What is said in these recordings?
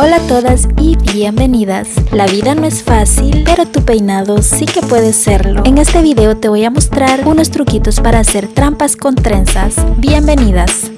Hola a todas y bienvenidas. La vida no es fácil, pero tu peinado sí que puede serlo. En este video te voy a mostrar unos truquitos para hacer trampas con trenzas. Bienvenidas.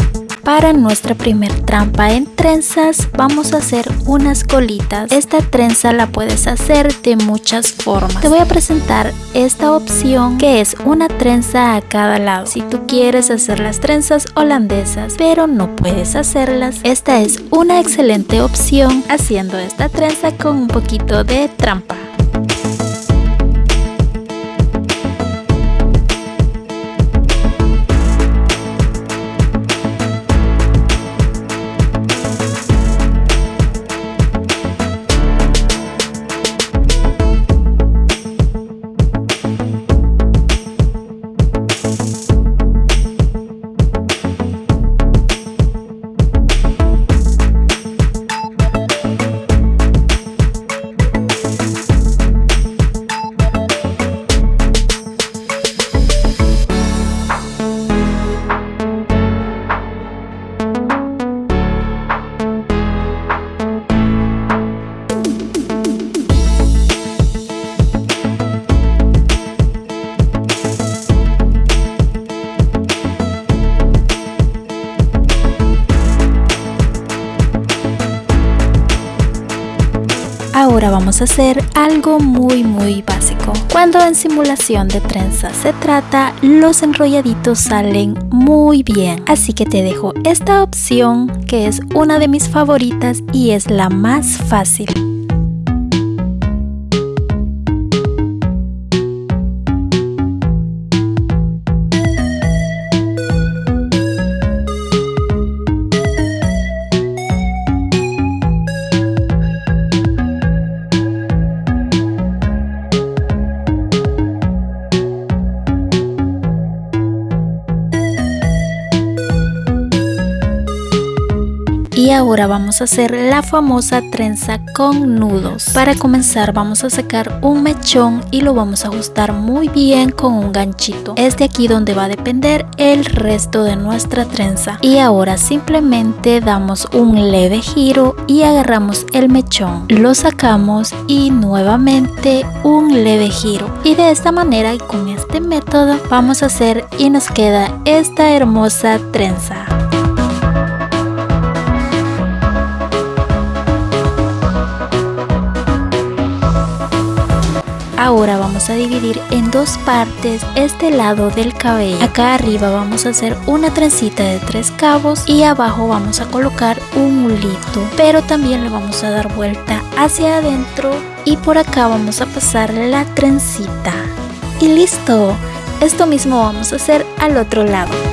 Para nuestra primer trampa en trenzas vamos a hacer unas colitas. Esta trenza la puedes hacer de muchas formas. Te voy a presentar esta opción que es una trenza a cada lado. Si tú quieres hacer las trenzas holandesas pero no puedes hacerlas, esta es una excelente opción haciendo esta trenza con un poquito de trampa. Ahora vamos a hacer algo muy muy básico. Cuando en simulación de trenza se trata, los enrolladitos salen muy bien. Así que te dejo esta opción que es una de mis favoritas y es la más fácil. Y ahora vamos a hacer la famosa trenza con nudos. Para comenzar vamos a sacar un mechón y lo vamos a ajustar muy bien con un ganchito. Es de aquí donde va a depender el resto de nuestra trenza. Y ahora simplemente damos un leve giro y agarramos el mechón. Lo sacamos y nuevamente un leve giro. Y de esta manera y con este método vamos a hacer y nos queda esta hermosa trenza. Ahora vamos a dividir en dos partes este lado del cabello. Acá arriba vamos a hacer una trencita de tres cabos y abajo vamos a colocar un mulito. Pero también le vamos a dar vuelta hacia adentro y por acá vamos a pasar la trencita. Y listo, esto mismo vamos a hacer al otro lado.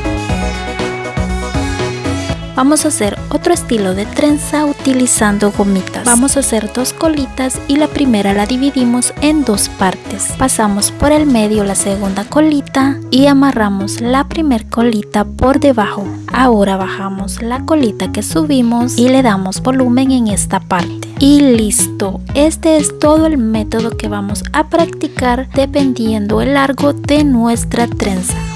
Vamos a hacer otro estilo de trenza utilizando gomitas. Vamos a hacer dos colitas y la primera la dividimos en dos partes. Pasamos por el medio la segunda colita y amarramos la primer colita por debajo. Ahora bajamos la colita que subimos y le damos volumen en esta parte. Y listo, este es todo el método que vamos a practicar dependiendo el largo de nuestra trenza.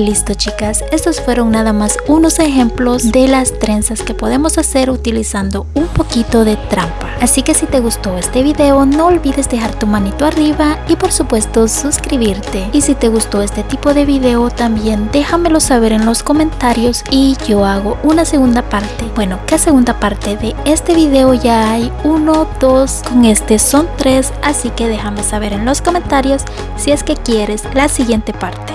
Listo chicas, estos fueron nada más unos ejemplos de las trenzas que podemos hacer utilizando un poquito de trampa. Así que si te gustó este video no olvides dejar tu manito arriba y por supuesto suscribirte. Y si te gustó este tipo de video también déjamelo saber en los comentarios y yo hago una segunda parte. Bueno, ¿qué segunda parte de este video ya hay? Uno, dos, con este son tres, así que déjame saber en los comentarios si es que quieres la siguiente parte.